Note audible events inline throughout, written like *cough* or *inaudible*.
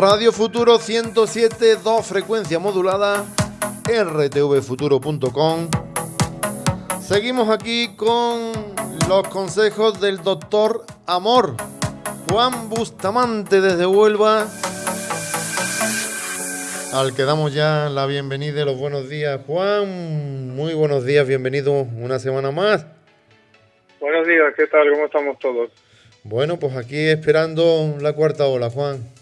Radio Futuro 107, 2 frecuencia modulada, rtvfuturo.com. Seguimos aquí con los consejos del doctor Amor, Juan Bustamante desde Huelva, al que damos ya la bienvenida y los buenos días. Juan, muy buenos días, bienvenido una semana más. Buenos días, ¿qué tal? ¿Cómo estamos todos? Bueno, pues aquí esperando la cuarta ola, Juan.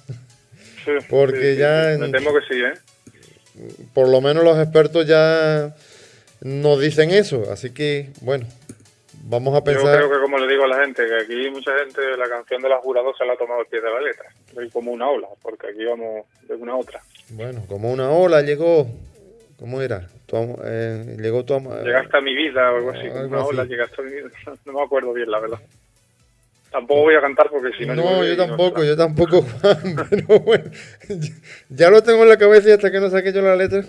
Porque ya... Me temo que sí, ¿eh? Por lo menos los expertos ya nos dicen eso, así que, bueno, vamos a pensar... Yo creo que como le digo a la gente, que aquí mucha gente la canción de la jurado se la ha tomado al pie de la letra, como una ola, porque aquí vamos de una a otra. Bueno, como una ola llegó, ¿cómo era? eh, llegó tu Llegaste a mi vida o algo así, una ola llegaste a mi vida, *laughs* no me acuerdo bien la verdad. Tampoco voy a cantar porque si no... No, yo tampoco, yo *laughs* tampoco, Juan. Pero bueno, ya lo tengo en la cabeza y hasta que no saque yo la letra...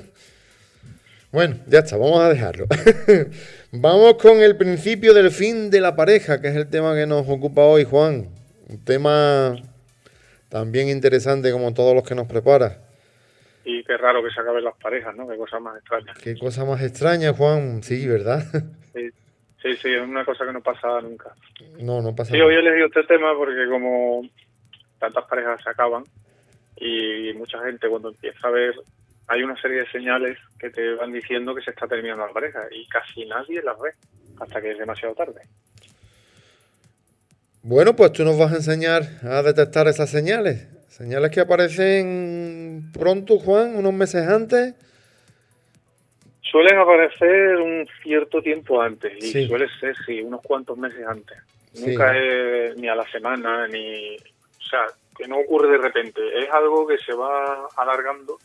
Bueno, ya está, vamos a dejarlo. *laughs* vamos con el principio del fin de la pareja, que es el tema que nos ocupa hoy, Juan. Un tema también interesante como todos los que nos prepara. Y qué raro que se acaben las parejas, ¿no? Qué cosa más extraña. Qué cosa más extraña, Juan. Sí, ¿verdad? *laughs* Sí. Sí, es una cosa que no pasa nunca. No, no pasa Sí, hoy he elegido este tema porque como tantas parejas se acaban y mucha gente cuando empieza a ver, hay una serie de señales que te van diciendo que se está terminando la pareja y casi nadie las ve hasta que es demasiado tarde. Bueno, pues tú nos vas a enseñar a detectar esas señales. Señales que aparecen pronto, Juan, unos meses antes Suelen aparecer un cierto tiempo antes y suele ser, sí, unos cuantos meses antes. Nunca es ni a la semana, ni... O sea, que no ocurre de repente. Es algo que se va alargando,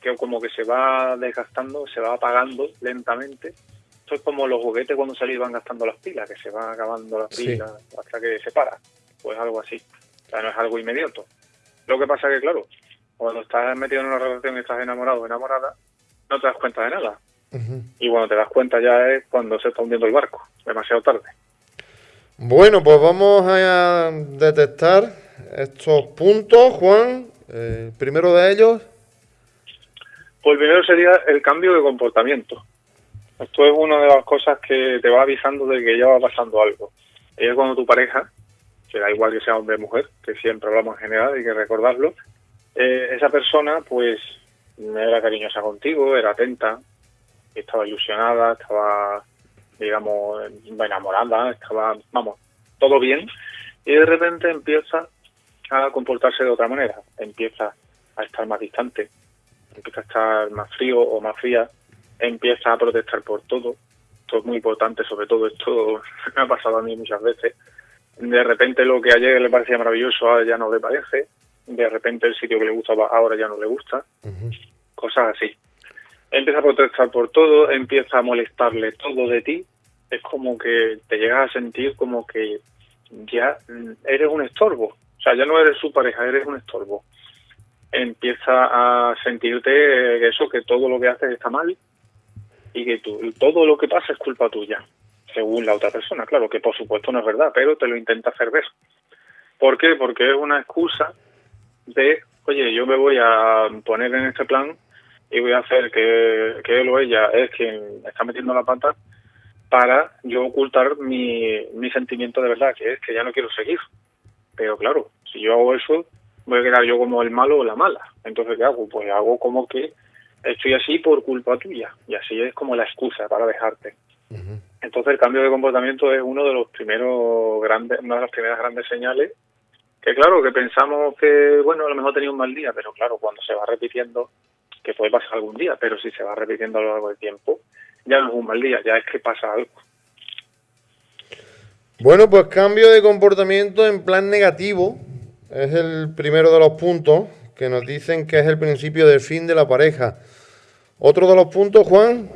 que como que se va desgastando, se va apagando lentamente. Esto es como los juguetes cuando se van gastando las pilas, que se van acabando las pilas hasta que se para. Pues algo así. O sea, no es algo inmediato. Lo que pasa que, claro, cuando estás metido en una relación y estás enamorado o enamorada, no te das cuenta de nada. Y cuando te das cuenta ya es cuando se está hundiendo el barco, demasiado tarde. Bueno, pues vamos a detectar estos puntos, Juan. Eh, primero de ellos. Pues primero sería el cambio de comportamiento. Esto es una de las cosas que te va avisando de que ya va pasando algo. Y es cuando tu pareja, que da igual que sea hombre o mujer, que siempre hablamos en general, hay que recordarlo, eh, esa persona pues era cariñosa contigo, era atenta, estaba ilusionada, estaba, digamos, enamorada, estaba, vamos, todo bien, y de repente empieza a comportarse de otra manera, empieza a estar más distante, empieza a estar más frío o más fría, empieza a protestar por todo, esto es muy importante, sobre todo esto *laughs* me ha pasado a mí muchas veces, de repente lo que ayer le parecía maravilloso ahora ya no le parece, de repente el sitio que le gustaba ahora ya no le gusta, cosas así. Empieza a protestar por todo, empieza a molestarle todo de ti, es como que te llegas a sentir como que ya eres un estorbo, o sea, ya no eres su pareja, eres un estorbo. Empieza a sentirte eso, que todo lo que haces está mal y que tú, todo lo que pasa es culpa tuya, según la otra persona, claro, que por supuesto no es verdad, pero te lo intenta hacer ver. ¿Por qué? Porque es una excusa de, oye, yo me voy a poner en este plan y voy a hacer que, que él o ella es quien está metiendo la pata para yo ocultar mi, mi sentimiento de verdad, que es que ya no quiero seguir. Pero claro, si yo hago eso, voy a quedar yo como el malo o la mala. Entonces, ¿qué hago? Pues hago como que estoy así por culpa tuya. Y así es como la excusa para dejarte. Entonces, el cambio de comportamiento es uno de los primeros grandes, una de las primeras grandes señales que claro, que pensamos que, bueno, a lo mejor tenía un mal día, pero claro, cuando se va repitiendo, que puede pasar algún día, pero si se va repitiendo a lo largo del tiempo, ya no es un mal día, ya es que pasa algo. Bueno, pues cambio de comportamiento en plan negativo es el primero de los puntos que nos dicen que es el principio del fin de la pareja. ¿Otro de los puntos, Juan?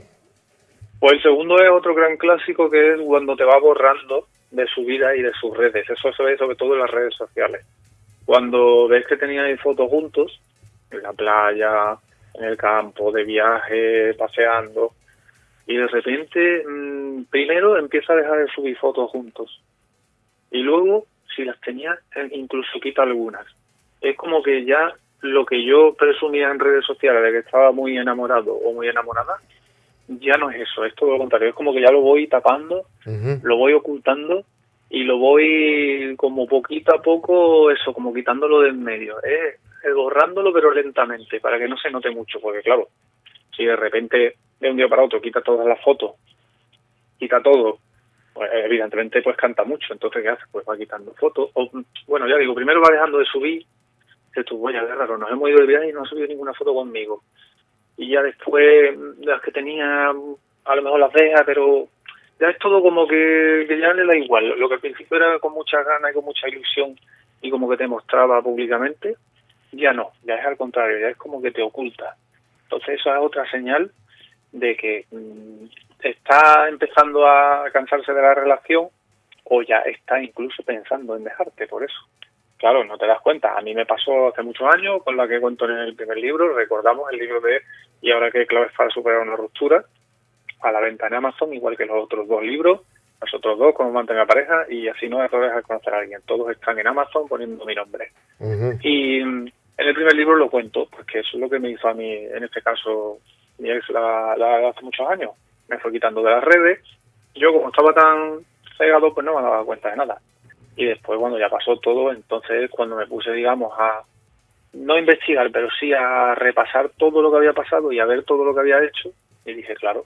Pues el segundo es otro gran clásico que es cuando te va borrando de su vida y de sus redes. Eso se ve sobre todo en las redes sociales. Cuando ves que tenían fotos juntos, en la playa, en el campo, de viaje, paseando, y de repente mmm, primero empieza a dejar de subir fotos juntos. Y luego, si las tenía, incluso quita algunas. Es como que ya lo que yo presumía en redes sociales de que estaba muy enamorado o muy enamorada, ya no es eso, es todo lo contrario, es como que ya lo voy tapando, lo voy ocultando y lo voy como poquito a poco, eso, como quitándolo de en medio, es borrándolo pero lentamente, para que no se note mucho, porque claro, si de repente de un día para otro quita todas las fotos, quita todo, pues evidentemente pues canta mucho, entonces ¿qué hace? Pues va quitando fotos, o bueno, ya digo, primero va dejando de subir, que tú, vaya, qué raro, nos hemos ido de viaje y no ha subido ninguna foto conmigo, y ya después las que tenía, a lo mejor las deja, pero ya es todo como que, que ya le da igual, lo que al principio era con mucha ganas y con mucha ilusión y como que te mostraba públicamente, ya no, ya es al contrario, ya es como que te oculta. Entonces eso es otra señal de que mm, está empezando a cansarse de la relación o ya está incluso pensando en dejarte por eso. Claro, no te das cuenta. A mí me pasó hace muchos años con la que cuento en el primer libro. Recordamos el libro de Y ahora que claves para superar una ruptura a la venta en Amazon, igual que los otros dos libros, los otros dos, cómo mantener pareja y así no errores al conocer a alguien. Todos están en Amazon poniendo mi nombre. Y mm, en el primer libro lo cuento, porque eso es lo que me hizo a mí, en este caso, mi ex la, hace muchos años. Me fue quitando de las redes. Yo, como estaba tan cegado, pues no me daba cuenta de nada. Y después, cuando ya pasó todo, entonces cuando me puse, digamos, a no investigar, pero sí a repasar todo lo que había pasado y a ver todo lo que había hecho, y dije, claro,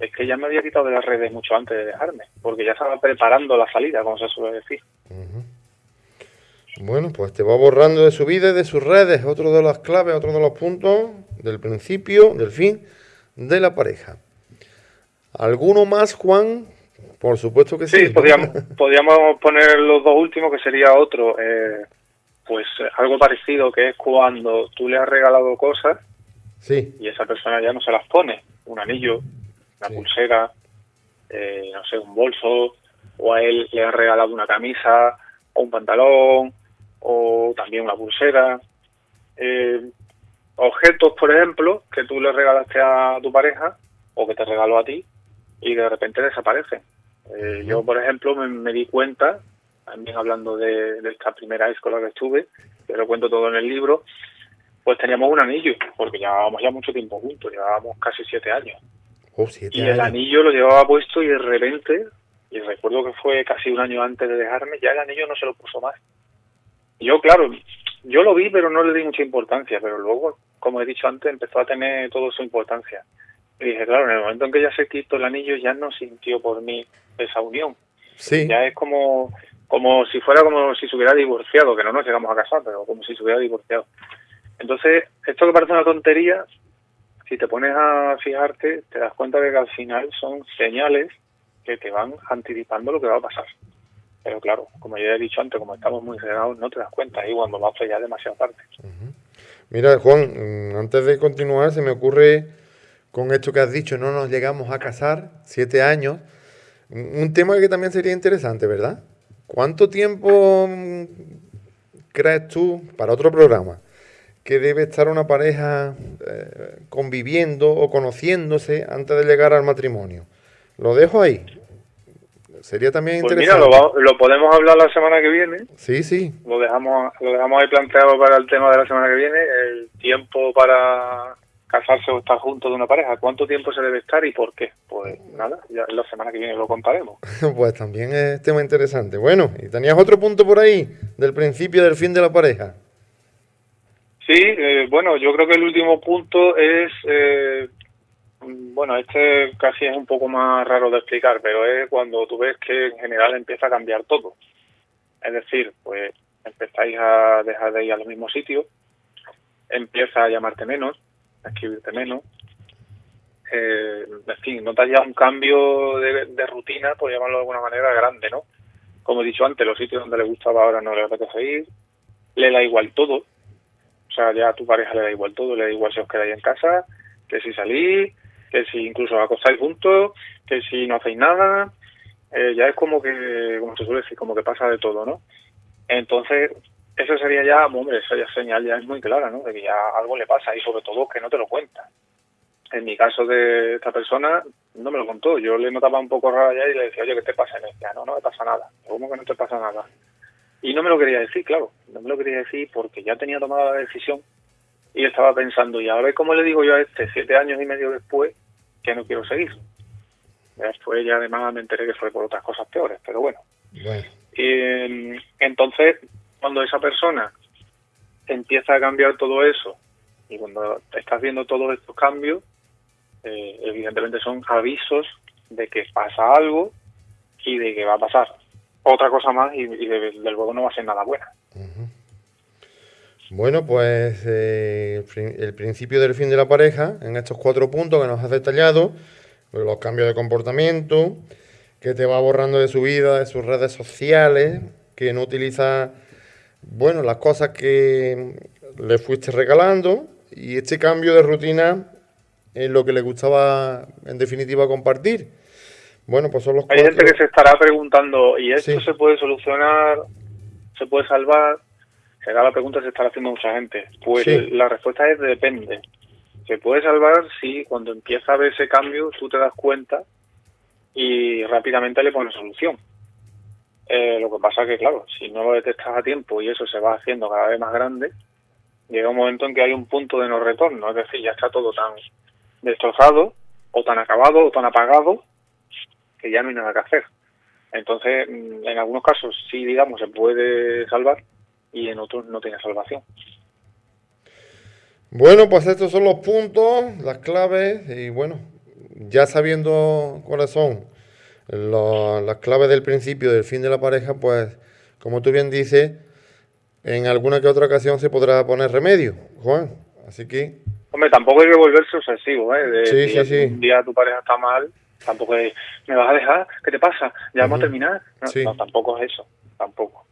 es que ya me había quitado de las redes mucho antes de dejarme, porque ya estaba preparando la salida, como se suele decir. Bueno, pues te va borrando de su vida y de sus redes, otro de las claves, otro de los puntos del principio, del fin de la pareja. ¿Alguno más, Juan? Por supuesto que sí. Sí, podríamos, *laughs* podríamos poner los dos últimos, que sería otro, eh, pues algo parecido, que es cuando tú le has regalado cosas sí. y esa persona ya no se las pone, un anillo, una pulsera, eh, no sé, un bolso, o a él le has regalado una camisa o un pantalón o también una pulsera. Eh, objetos, por ejemplo, que tú le regalaste a tu pareja o que te regaló a ti y de repente desaparecen. Eh, yo, por ejemplo, me, di cuenta, también hablando de, esta primera escuela que estuve, que lo cuento todo en el libro, pues teníamos un anillo, porque llevábamos ya mucho tiempo juntos, llevábamos casi siete años. Oh, y el anillo lo llevaba puesto y de repente, y recuerdo que fue casi un año antes de dejarme, ya el anillo no se lo puso más. Yo, claro, yo lo vi, pero no le di mucha importancia, pero luego, como he dicho antes, empezó a tener todo su importancia. Y dije, claro, en el momento en que ya se quitó el anillo, ya no sintió por mí esa unión. Sí. Ya es como, como si fuera como si se hubiera divorciado, que no nos llegamos a casar, pero como si se hubiera divorciado. Entonces, esto que parece una tontería, si te pones a fijarte, te das cuenta de que al final son señales que te van anticipando lo que va a pasar. Pero claro, como ya he dicho antes, como estamos muy cerrados, no te das cuenta ahí cuando va a ya demasiado tarde. Mira, Juan, mm, antes de continuar, se me ocurre con esto que has dicho, no nos llegamos a casar, siete años, un tema que también sería interesante, ¿verdad? ¿Cuánto tiempo mm, crees tú, para otro programa, que debe estar una pareja eh, conviviendo o conociéndose antes de llegar al matrimonio? Lo dejo ahí. Sería también pues interesante. Mira, lo, podemos hablar la semana que viene. Sí, sí. Lo dejamos, lo dejamos ahí planteado para el tema de la semana que viene. El tiempo para casarse o estar juntos de una pareja. ¿Cuánto tiempo se debe estar y por qué? Pues nada, ya la semana que viene lo contaremos. *laughs* pues también es tema interesante. Bueno, ¿y tenías otro punto por ahí del principio del fin de la pareja? Sí, eh, bueno, yo creo que el último punto es eh, bueno, este casi es un poco más raro de explicar, pero es cuando tú ves que en general empieza a cambiar todo. Es decir, pues empezáis a dejar de ir a los mismos sitios, empieza a llamarte menos, a escribirte menos, eh, en fin, notas ya un cambio de, rutina, por llamarlo de alguna manera, grande, ¿no? Como he dicho antes, los sitios donde le gustaba ahora no le apetece ir, le da igual todo, o sea, ya a tu pareja le da igual todo, le da igual si os quedáis en casa, que si salís, que si incluso acostáis juntos, que si no hacéis nada, eh, ya es como que, como se suele decir, como que pasa de todo, ¿no? Entonces, eso sería ya, hombre, esa ya señal ya es muy clara, ¿no? De que ya algo le pasa y sobre todo que no te lo cuenta. En mi caso de esta persona, no me lo contó. Yo le notaba un poco raro ya y le decía, oye, ¿qué te pasa? Y me decía, no, no me pasa nada. ¿Cómo que no te pasa nada? Y no me lo quería decir, claro. No me lo quería decir porque ya tenía tomado la decisión y estaba pensando, y a ver cómo le digo yo a este, siete años y medio después, que no quiero seguir. Después ya además me enteré que fue por otras cosas peores, pero bueno. entonces, cuando esa persona empieza a cambiar todo eso, y cuando estás viendo todos estos cambios, eh, evidentemente son avisos de que pasa algo y de que va a pasar otra cosa más y, y de, luego no va a ser nada buena. Bueno, pues eh, el principio del fin de la pareja, en estos cuatro puntos que nos has detallado, pues los cambios de comportamiento, que te va borrando de su vida, de sus redes sociales, que no utiliza, bueno, las cosas que le fuiste regalando, y este cambio de rutina es lo que le gustaba, en definitiva, compartir. Bueno, pues son los Hay gente que se estará preguntando, ¿y esto se puede solucionar? ¿Se puede salvar? Será la pregunta que se estará haciendo mucha gente. Pues la respuesta es depende. Se puede salvar si cuando empieza a ver ese cambio tú te das cuenta y rápidamente le pones solución. Eh, lo que pasa es que, claro, si no lo detectas a tiempo y eso se va haciendo cada vez más grande, llega un momento en que hay un punto de no retorno. Es decir, ya está todo tan destrozado o tan acabado o tan apagado que ya no hay nada que hacer. Entonces, mm, en algunos casos sí, digamos, se puede salvar, y en otros no tiene salvación. Bueno, pues estos son los puntos, las claves y bueno, ya sabiendo cuáles son las claves del principio, del fin de la pareja, pues como tú bien dices, en alguna que otra ocasión se podrá poner remedio, Juan. Así que... Hombre, tampoco hay que volverse obsesivo, ¿eh? De, sí, sí, sí. Un día tu pareja está mal, tampoco es, ¿me vas a dejar? ¿Qué te pasa? ¿Ya vamos a terminar? no, tampoco es eso, tampoco.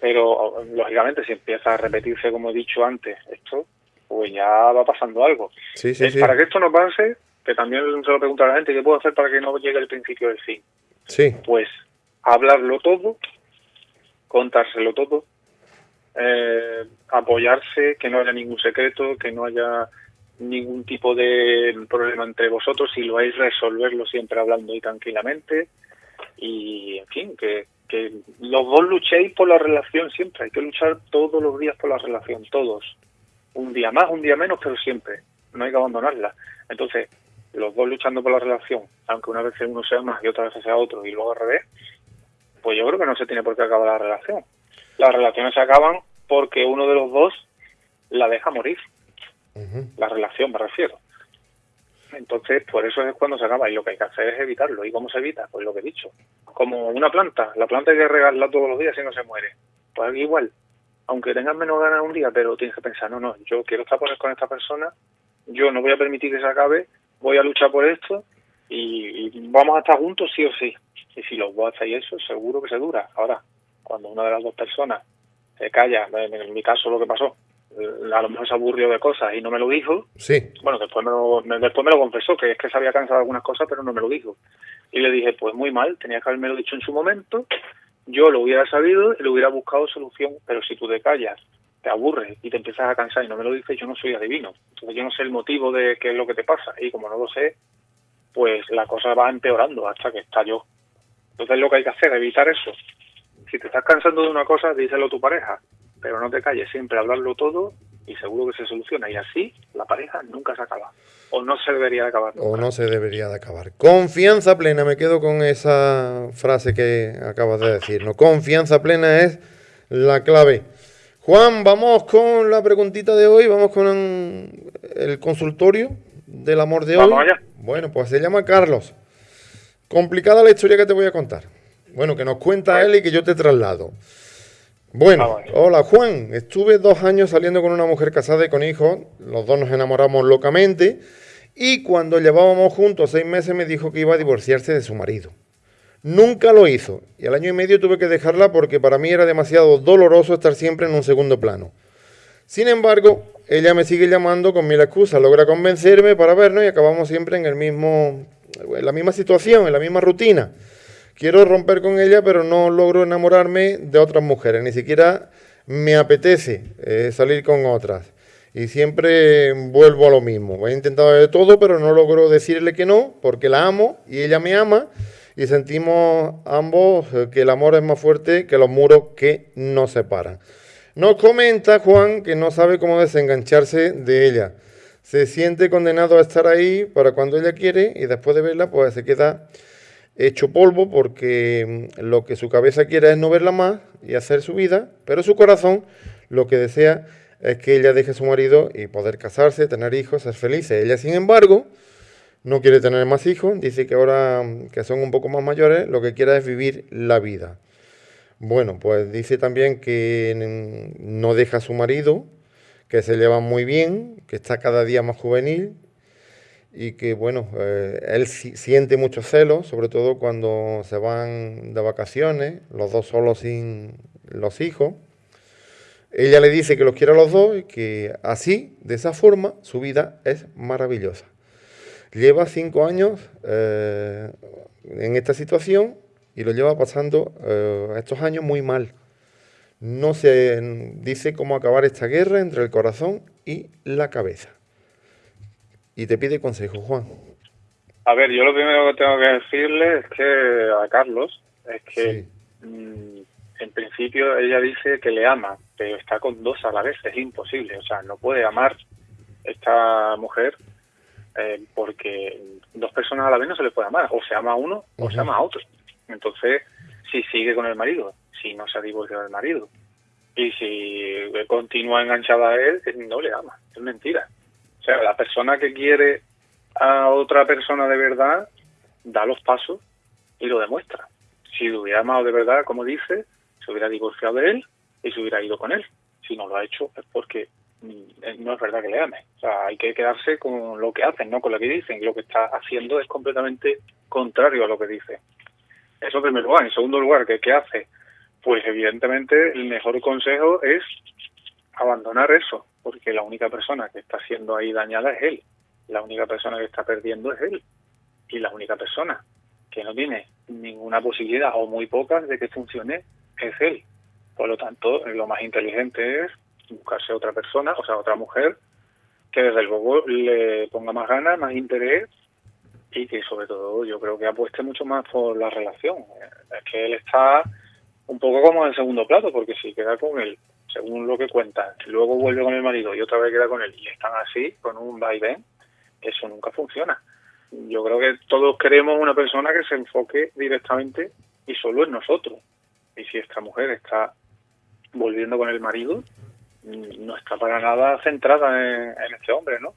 Pero lógicamente si empieza a repetirse, como he dicho antes, esto, pues ya va pasando algo. Sí, sí, sí. Para que esto no pase, que también se lo pregunta a la gente, ¿qué puedo hacer para que no llegue el principio del fin? Sí. Pues hablarlo todo, contárselo todo, eh, apoyarse, que no haya ningún secreto, que no haya ningún tipo de problema entre vosotros, si lo hay, resolverlo siempre hablando y tranquilamente. Y, en fin, que, que los dos luchéis por la relación siempre, hay que luchar todos los días por la relación, todos. Un día más, un día menos, pero siempre, no hay que abandonarla. Entonces, los dos luchando por la relación, aunque una vez uno sea más y otra vez sea otro y luego al revés, pues yo creo que no se tiene por qué acabar la relación. Las relaciones se acaban porque uno de los dos la deja morir. La relación, me refiero. Entonces, por eso es cuando se acaba y lo que hay que hacer es evitarlo. ¿Y cómo se evita? Pues lo que he dicho. Como una planta. La planta hay que regarla todos los días y no se muere. Pues igual. Aunque tengas menos ganas un día, pero tienes que pensar, no, no, yo quiero estar con esta persona, yo no voy a permitir que se acabe, voy a luchar por esto y, vamos a estar juntos sí o sí. Y si los dos hacéis eso, seguro que se dura. Ahora, cuando una de las dos personas se calla, en mi caso lo que pasó, a lo mejor se aburrió de cosas y no me lo dijo. Sí. Bueno, después me lo, después me lo confesó, que es que se había cansado de algunas cosas, pero no me lo dijo. Y le dije, pues muy mal, tenía que haberme lo dicho en su momento, yo lo hubiera sabido y le hubiera buscado solución, pero si tú te callas, te aburres y te empiezas a cansar y no me lo dices, yo no soy adivino. Entonces yo no sé el motivo de qué es lo que te pasa y como no lo sé, pues la cosa va empeorando hasta que estalló. Entonces lo que hay que hacer, es evitar eso. Si te estás cansando de una cosa, díselo a tu pareja pero no te calles, siempre hablarlo todo y seguro que se soluciona. Y así la pareja nunca se acaba. O no se debería de acabar. O no se debería de acabar. Confianza plena, me quedo con esa frase que acabas de decir. ¿no? Confianza plena es la clave. Juan, vamos con la preguntita de hoy, vamos con el consultorio del amor de vamos Allá. Bueno, pues se llama Carlos. Complicada la historia que te voy a contar. Bueno, que nos cuenta él y que yo te traslado. Bueno, ah, hola Juan, estuve dos años saliendo con una mujer casada y con hijos, los dos nos enamoramos locamente y cuando llevábamos juntos seis meses me dijo que iba a divorciarse de su marido. Nunca lo hizo y al año y medio tuve que dejarla porque para mí era demasiado doloroso estar siempre en un segundo plano. Sin embargo, ella me sigue llamando con mil excusas, logra convencerme para vernos y acabamos siempre en el mismo, en la misma situación, en la misma rutina. Quiero romper con ella, pero no logro enamorarme de otras mujeres. Ni siquiera me apetece eh, salir con otras. Y siempre vuelvo a lo mismo. He intentado de todo, pero no logro decirle que no, porque la amo y ella me ama. Y sentimos ambos eh, que el amor es más fuerte que los muros que nos separan. Nos comenta Juan que no sabe cómo desengancharse de ella. Se siente condenado a estar ahí para cuando ella quiere y después de verla pues se queda hecho polvo porque mm, lo que su cabeza quiere es no verla más y hacer su vida, pero su corazón lo que desea es que ella deje a su marido y poder casarse, tener hijos, ser felices. Ella, sin embargo, no quiere tener más hijos, dice que ahora mm, que son un poco más mayores, lo que quiere es vivir la vida. Bueno, pues dice también que no deja a su marido, que se lleva muy bien, que está cada día más juvenil y que, bueno, eh, él siente mucho celos, sobre todo cuando se van de vacaciones, los dos solos sin los hijos. Ella le dice que los quiere a los dos y que así, de esa forma, su vida es maravillosa. Lleva cinco años eh, en esta situación y lo lleva pasando eh, estos años muy mal. No se dice cómo acabar esta guerra entre el corazón y la cabeza. Y te pide consejo, Juan. A ver, yo lo primero que tengo que decirle es que a Carlos es que mm, en principio ella dice que le ama, pero está con dos a la vez, es imposible. O sea, no puede amar esta mujer eh, porque dos personas a la vez no se le puede amar. O se ama a uno o se ama a otro. Entonces, si sigue con el marido, si no se ha divorciado del marido, y si continúa enganchada a él, no le ama, es mentira. Sea, la persona que quiere a otra persona de verdad, da los pasos y lo demuestra. Si lo hubiera amado de verdad, como dice, se hubiera divorciado de él y se hubiera ido con él. Si no lo ha hecho es porque mm, no es verdad que le ame. O sea, hay que quedarse con lo que hacen, no con lo que dicen. Lo que está haciendo es completamente contrario a lo que dice. Eso en primer lugar. En segundo lugar, ¿qué, hace? Pues evidentemente el mejor consejo es abandonar eso, porque la única persona que está siendo ahí dañada es él. La única persona que está perdiendo es él. Y la única persona que no tiene ninguna posibilidad o muy pocas de que funcione es él. Por lo tanto, lo más inteligente es buscarse otra persona, o sea, otra mujer, que desde luego le ponga más ganas, más interés y que sobre todo yo creo que apueste mucho más por la relación. Es que él está un poco como en segundo plato, porque si queda con él, según lo que cuenta, y luego vuelve con el marido y otra vez queda con él y están así, con un vaivén, eso nunca funciona. Yo creo que todos queremos una persona que se enfoque directamente y solo en nosotros. Y si esta mujer está volviendo con el marido, no está para nada centrada en, en este hombre, ¿no?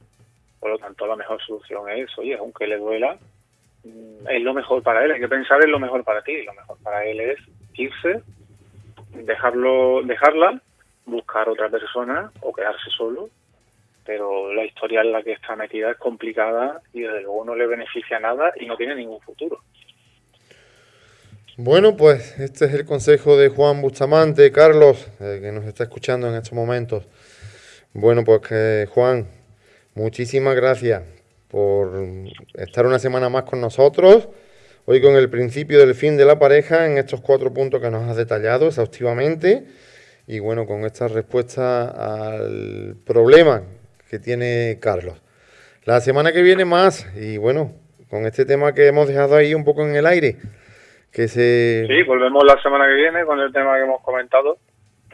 Por lo tanto, la mejor solución es, oye, aunque le duela, mm, es lo mejor para él. Hay que pensar en lo mejor para ti. Lo mejor para él es irse, dejarlo, dejarla, buscar otra persona o quedarse solo. Pero la historia en la que está metida es complicada y desde luego no le beneficia nada y no tiene ningún futuro. Bueno, pues este es el consejo de Juan Bustamante, Carlos, eh, que nos está escuchando en estos momentos. Bueno, pues que Juan, Muchísimas gracias por estar una semana más con nosotros. Hoy con el principio del fin de la pareja en estos cuatro puntos que nos has detallado exhaustivamente. Y bueno, con esta respuesta al problema que tiene Carlos. La semana que viene más. Y bueno, con este tema que hemos dejado ahí un poco en el aire. Que se... Sí, volvemos la semana que viene con el tema que hemos comentado.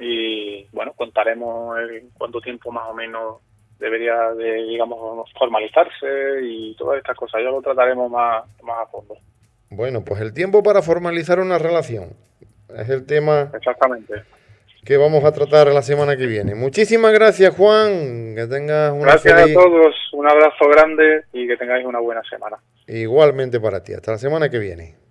Y bueno, contaremos el cuánto tiempo más o menos debería de, digamos, formalizarse y todas estas cosas. Ya lo trataremos más, más a fondo. Bueno, pues el tiempo para formalizar una relación es el tema Exactamente. Que vamos a tratar la semana que viene. Muchísimas gracias, Juan. Que tengas una Gracias a todos, un abrazo grande y que tengáis una buena semana. Igualmente para ti. Hasta la semana que viene.